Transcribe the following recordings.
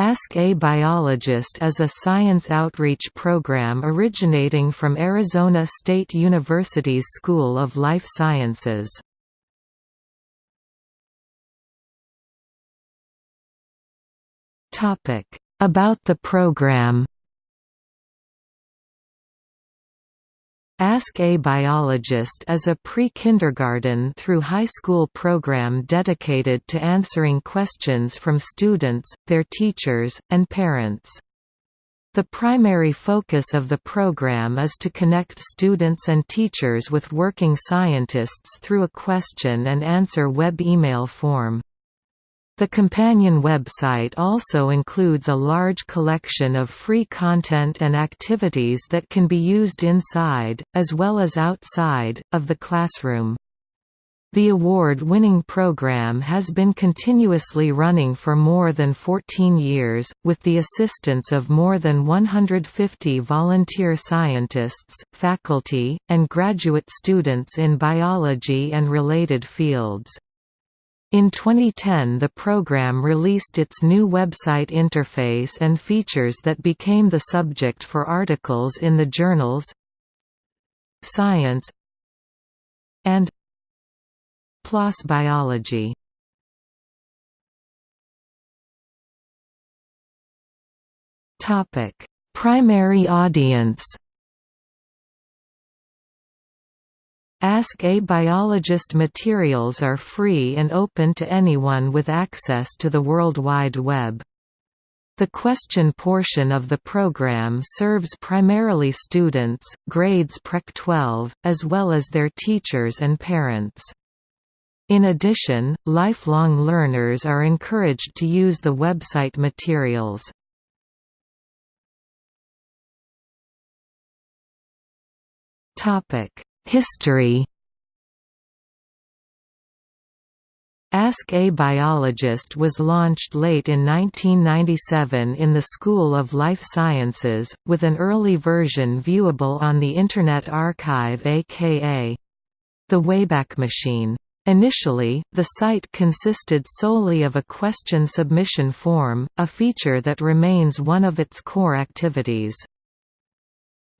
Ask a Biologist is a science outreach program originating from Arizona State University's School of Life Sciences. About the program Ask a Biologist is a pre-kindergarten through high school program dedicated to answering questions from students, their teachers, and parents. The primary focus of the program is to connect students and teachers with working scientists through a question and answer web email form. The companion website also includes a large collection of free content and activities that can be used inside, as well as outside, of the classroom. The award-winning program has been continuously running for more than 14 years, with the assistance of more than 150 volunteer scientists, faculty, and graduate students in biology and related fields. In 2010 the program released its new website interface and features that became the subject for articles in the journals Science and PLOS Biology. Primary audience Ask a Biologist materials are free and open to anyone with access to the World Wide Web. The question portion of the program serves primarily students, grades PreK 12, as well as their teachers and parents. In addition, lifelong learners are encouraged to use the website materials. Topic History Ask a Biologist was launched late in 1997 in the School of Life Sciences, with an early version viewable on the Internet Archive aka the Wayback Machine. Initially, the site consisted solely of a question submission form, a feature that remains one of its core activities.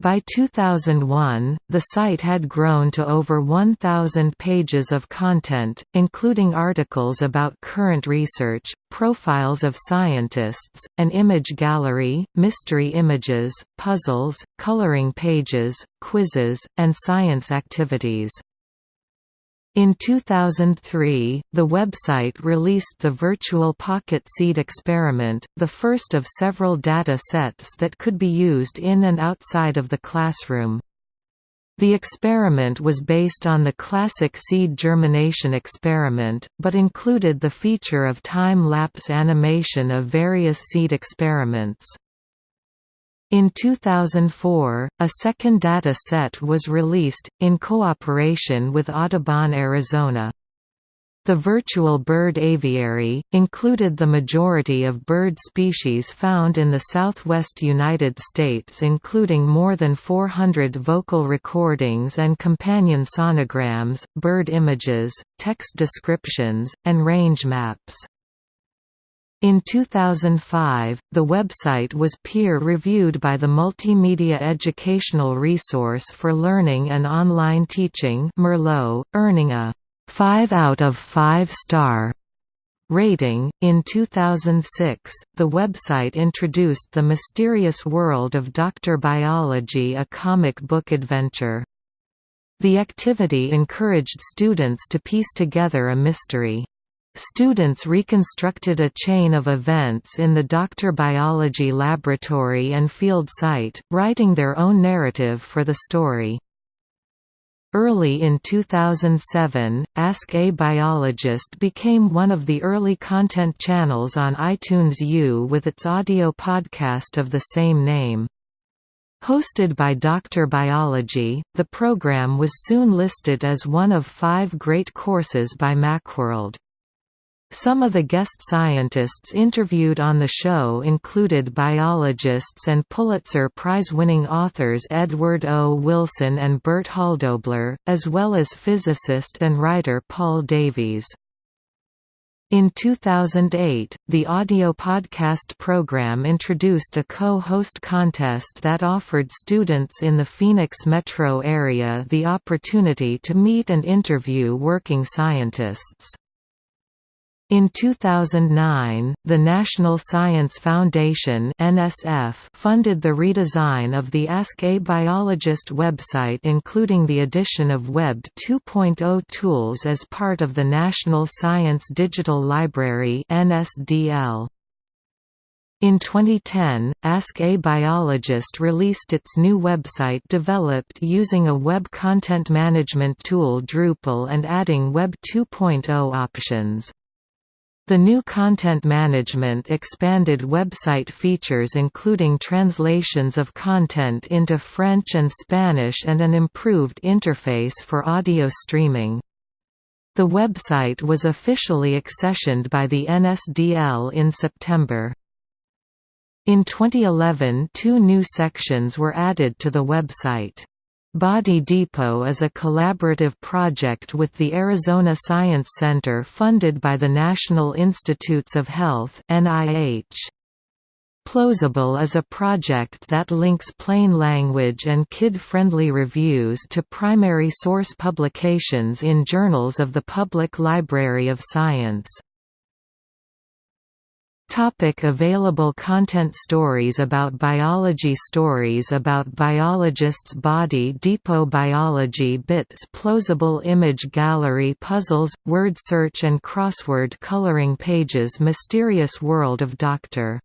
By 2001, the site had grown to over 1,000 pages of content, including articles about current research, profiles of scientists, an image gallery, mystery images, puzzles, coloring pages, quizzes, and science activities. In 2003, the website released the Virtual Pocket Seed experiment, the first of several data sets that could be used in and outside of the classroom. The experiment was based on the classic seed germination experiment, but included the feature of time-lapse animation of various seed experiments. In 2004, a second data set was released, in cooperation with Audubon Arizona. The virtual bird aviary, included the majority of bird species found in the southwest United States including more than 400 vocal recordings and companion sonograms, bird images, text descriptions, and range maps. In 2005, the website was peer-reviewed by the Multimedia Educational Resource for Learning and Online Teaching Merlot, earning a 5 out of 5 star rating. In 2006, the website introduced The Mysterious World of Dr. Biology, a comic book adventure. The activity encouraged students to piece together a mystery. Students reconstructed a chain of events in the Dr. Biology laboratory and field site, writing their own narrative for the story. Early in 2007, Ask a Biologist became one of the early content channels on iTunes U with its audio podcast of the same name. Hosted by Dr. Biology, the program was soon listed as one of five great courses by Macworld. Some of the guest scientists interviewed on the show included biologists and Pulitzer Prize-winning authors Edward O. Wilson and Bert Hölldobler, as well as physicist and writer Paul Davies. In 2008, the audio podcast program introduced a co-host contest that offered students in the Phoenix metro area the opportunity to meet and interview working scientists. In 2009, the National Science Foundation (NSF) funded the redesign of the Ask a Biologist website including the addition of Web 2.0 tools as part of the National Science Digital Library (NSDL). In 2010, Ask a Biologist released its new website developed using a web content management tool Drupal and adding Web 2.0 options. The new content management expanded website features including translations of content into French and Spanish and an improved interface for audio streaming. The website was officially accessioned by the NSDL in September. In 2011 two new sections were added to the website. Body Depot is a collaborative project with the Arizona Science Center funded by the National Institutes of Health NIH. PLOSable is a project that links plain language and kid-friendly reviews to primary source publications in journals of the Public Library of Science. Topic available content Stories about biology Stories about biologists Body Depot Biology Bits PLOSable image gallery Puzzles, word search and crossword coloring pages Mysterious World of Dr.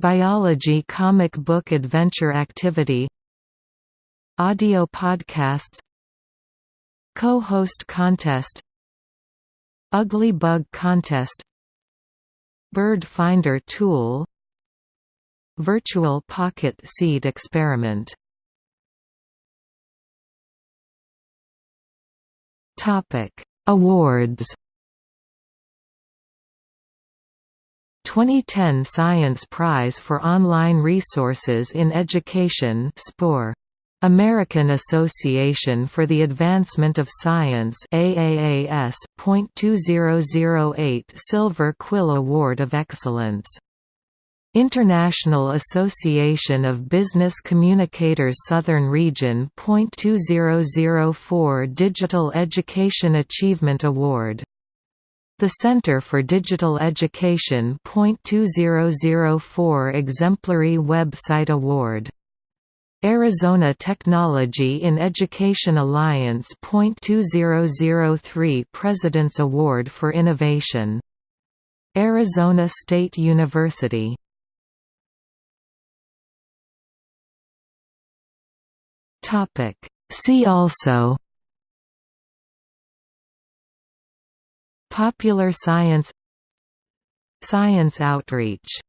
Biology Comic book adventure activity. Audio podcasts. Co-host contest. Ugly Bug Contest Bird Finder tool Virtual Pocket Seed experiment. Topic Awards. 2010 Science Prize for Online Resources in Education SPORE American Association for the Advancement of Science AAAS .2008 Silver Quill Award of Excellence. International Association of Business Communicators Southern Region .2004 Digital Education Achievement Award. The Center for Digital Education .2004 Exemplary Website Award Arizona Technology in Education Alliance .2003 President's Award for Innovation. Arizona State University. See also. Popular science. Science outreach